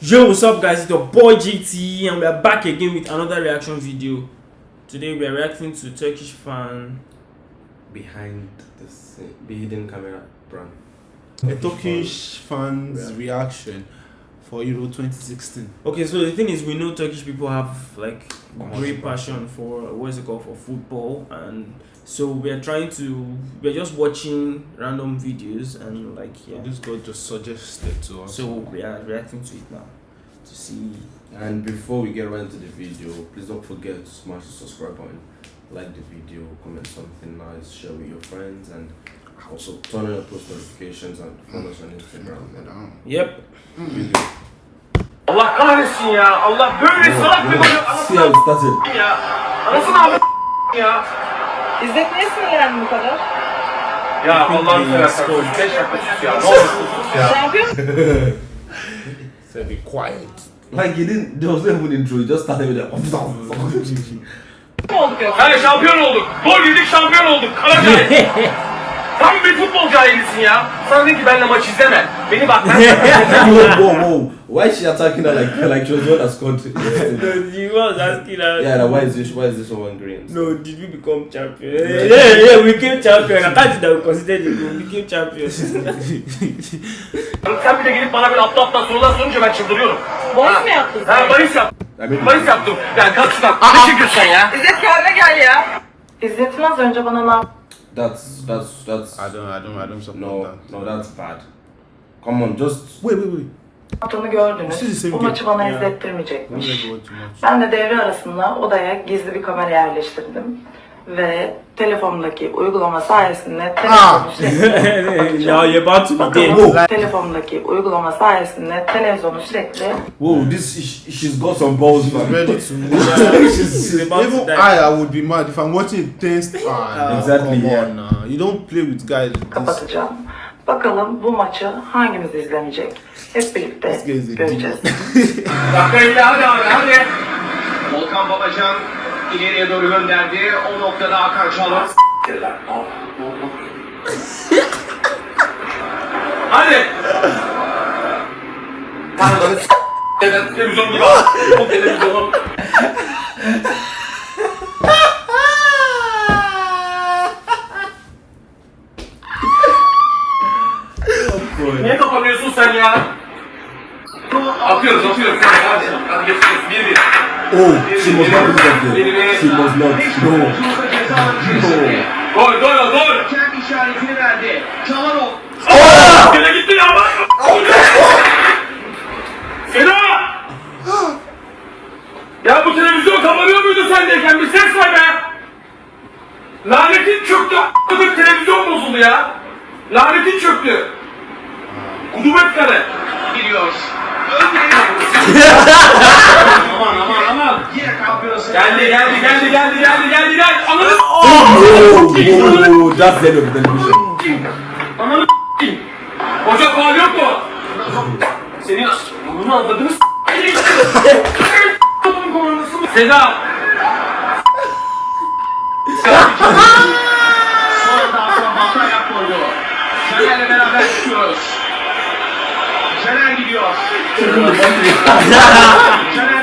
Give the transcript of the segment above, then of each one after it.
Yo, what's up, guys? It's your boy GT, and we are back again with another reaction video. Today, we are reacting to Turkish fan. behind this the hidden camera brand. A Turkish fans reaction for Euro 2016. Okay, so the thing is, we know Turkish people have like great passion for what is it called for football, and so we are trying to. We are just watching random videos and like yeah. This guy just suggested to us. So we are reacting to it now to see. And before we get right into the video, please don't forget to smash the subscribe button, like the video, comment something nice, share with your friends, and also turn on your post notifications and follow us on Instagram. Yep. Video. Allah kahretsin ya. Allah böyle salak bir gol See how it started. ya. Anasını abi ya. İzzet niye sinirlendin bu kadar? Ya Allah'ını seversen sus. 5 dakika sus ya. Ne olur sus ya. Şampiyon Said be quiet. Like he didn't, there was no even intro, he just started with that. mu olduk yoksa? Hani şampiyon olduk. Gol yedik şampiyon olduk. Kara cahil. Tam bir futbol cahilisin ya. Sana dedim ki benimle maç izleme. Beni bak ben whoa, whoa, whoa. Why is she attacking her like like she was the one that scored? no, you was asking us. yeah, like, why is this why is this one green? No, did we become champion? Yeah, yeah, we became champion. I can't that we considered it. We became champions. Sen bir de gelip bana böyle aptal aptal sorular sorunca ben çıldırıyorum. Bahis mi yaptın? Ha bahis yaptım. Bahis yaptım. Yani kalk şuradan. Ne çekiyorsun sen ya? İzzet kendine gel ya. İzzet'in az önce bana ne yaptı? That's that's that's I don't, I don't, I don't support no, that. no, that's bad. Come on, just Wait, wait, wait. Yaptığını gördünüz. Bu maçı bana izlettirmeyecekmiş. Ben de devre arasında odaya gizli bir kamera yerleştirdim. Ve telefonumdaki uygulama sayesinde televizyonu about to be dead. Bakalım telefonumdaki uygulama sayesinde televizyonu sürekli whoa, this she, she's got some balls, man. Ready to move. She's about to Even die. I, I would be mad if I'm watching a tense. Ah, Exactly, Come yeah. on, now. You don't play with guys. This. kapatacağım. Bakalım bu maçı hangimiz izlemeyecek? Hep birlikte göreceğiz. Dakika hadi hadi hadi. Volkan Babacan ileriye doğru gönderdi. O noktada Hakan Çalhanoğlu. hadi. S- Evet, televizyon gibi al. Bu televizyonu. Niye kapanıyorsun sen ya? Atıyoruz atıyoruz. Hadi, hadi geçiyoruz. Bir. Oh, she must not be there. She must not. No. Gol gol gol. Kendi işaretini verdi. Gene gitti ya bak. Seda! Ya bu televizyon kapanıyor muydu sendeyken? Bir ses ver be! Lanetin çöktü. a**ladık televizyon bozuldu ya. Lanetin çöktü. Kudubet kare. Giriyor. Aman kampiyonası. Geldi geldi geldi geldi geldi geldi geldi. Ananı that's the end of the television. Ananı s**eyim. Hoca faal yok mu? Senin bunu anladınız Seda. Sonra daha sonra balta ayak koydu. Caner'le beraber çıkıyoruz. Caner gidiyor. Bir çalım.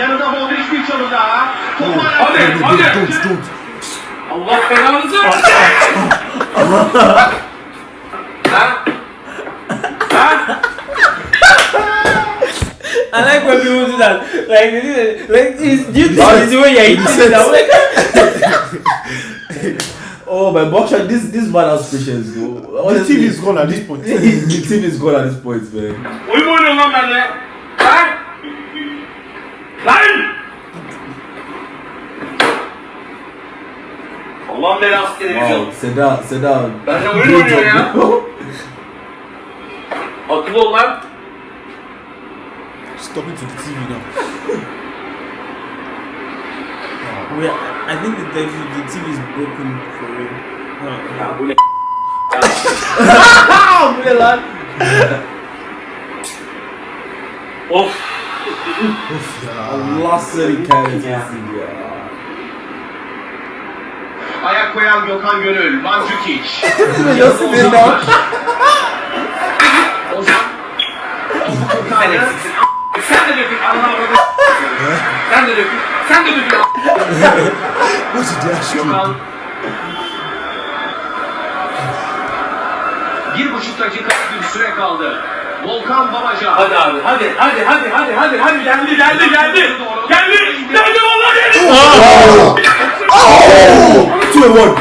Yanında Modric bir çalım daha. Topu Hadi hadi. Allah belanızı versin. Ha? Ha? I like when people do that. Like, like. Do you think this is the way you're eating it? I'm like, Oh my boxer, this this man has patience though. The TV is gone at this point. the team is gone at this point, man. Oyun mu oynuyorsun lan benimle? Ha? Lan! Allah'ın belası televizyon. Wow, sit down, sit down. Benimle oyun oynuyor ya. Akıllı ol lan. Stop it to the TV now. we are, I think the, the, the TV is broken for real. Huh. Ya bu ne? Bu ne lan? Of. Allah seni kahretsin ya. Ayak koyan Gökhan Gönül. Mandzukic. Nasıl bir lan? Ozan. Sen. Sen de dökün. Allah'a bak. Sen de dökün. Sen de dökün. Ask you? Gökhan. Bir buçuk dakika bir süre kaldı. Volkan Babacan. Hadi abi hadi hadi hadi hadi hadi hadi geldi geldi geldi. Geldi geldi vallahi geldi. Oh! Oh! Two in one.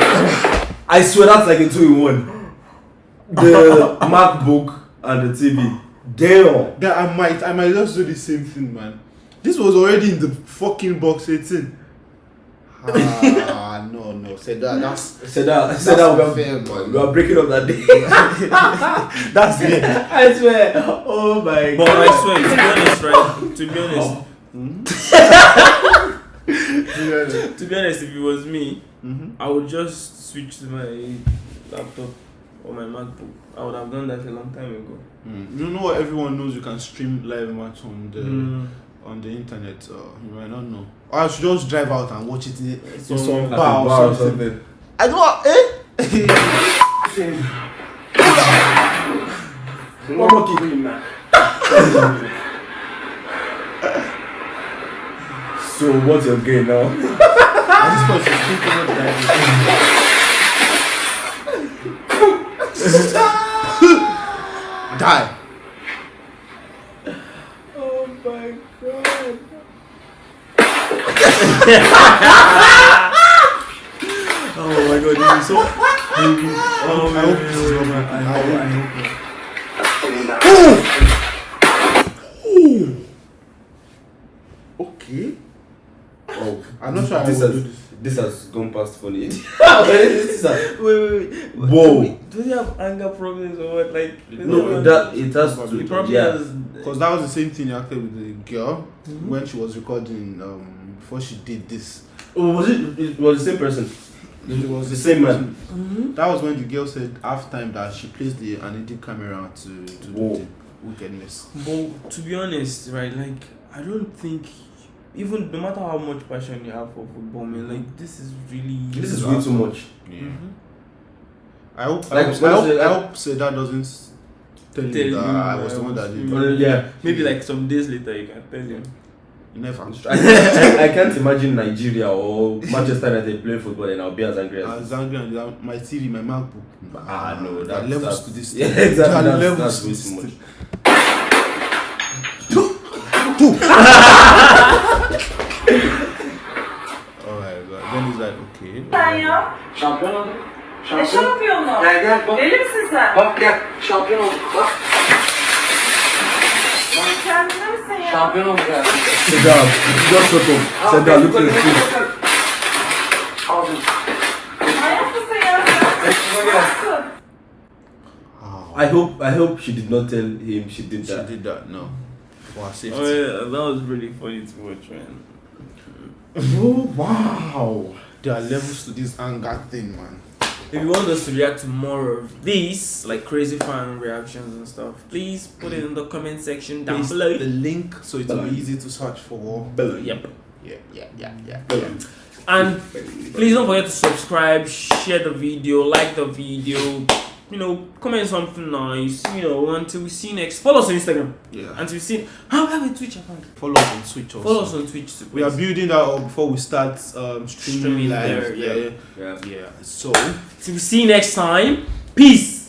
I swear that's like a two in one. The MacBook and the TV. Damn. That I might, I might just do the same thing, man. This was already in the fucking box 18. Ah, no, no. Say that. That's Said that. That's Said that we unfair, are, man. we are breaking up that day. that's it. I swear. Oh my But god. I swear, to be honest, right? To be honest, Yeah. to be honest, if it was me, Mhm. I would just switch to my laptop or my MacBook. I would have done that a long time ago. Mm. You know what? Everyone knows you can stream live match on the Mm. on the internet. Uh, you might not know. Or I should just drive out and watch it in, in some bar, bar or something. I don't. Eh? One more kick. So what's your game now? At this point, she's thinking of driving. Die. Oh my god. Oh my god, this is so. Oh, I hope this is not my. I hope. I hope. Okay. Oh, I'm not sure I this will has, do this. this has gone past funny. this Wait, wait, wait. Whoa. Do they have anger problems or what? Like, no, that it has He to. probably yeah. has. Because that was the same thing you acted with the girl when she was recording um before she did this. Oh, was it? It was the same person. It was The same man. Mhm. That was when the girl said half time that she placed the analytic camera to, to do Whoa. the wickedness. But to be honest, right, like I don't think even no matter how much passion you have for football, man, like this is really This is way too much. Mhm. I hope I Like, hope, I hope, honestly, I like- hope Seda doesn't s- tell, Tell you you I was the one that did you. it. Yeah. Maybe like some days later you can tell him. Never. I, I, I can't imagine Nigeria or Manchester United playing football and I'll be as angry as. was angry and that- my TV, my MacBook. Ah, no, there are that, levels to this. Yeah, exactly. That's, levels that's to way this too much. thing. Oh my god. Then he's like, okay. Sen ya. Şampiyon olduk. Ne Şampiyon. şampiyonu? Gel gel bak. Deli misin sen? Bak gel. Şampiyon olduk bak. Sen kendine misin ya? Şampiyon olduk ya. Seda, just shut up. Seda, look at you. Mısın ya sen? Nasılsın? I hope I hope she did not tell him she did She that. did that, no. For her safety. Oh yeah, that was really funny to watch, man. Oh wow. There are levels to this anger thing, man. If you want us to react to more of these, like crazy fan reactions and stuff, please put it in the comment section down Paste below. the link so it will be easy to search for. Below. Yep. Yeah, yeah, yeah, yeah. yeah. And please don't forget to subscribe, share the video, like the video, you know, comment something nice, you know, until we see you next. Follow us on Instagram. Yeah. Until we see how have a Twitch account. Follow us on Switch also. Follow us on Twitch too. We are building that up before we start um, streaming, Streaming live. there, yeah. yeah. Yeah. yeah. So. Till we see you next time. Peace.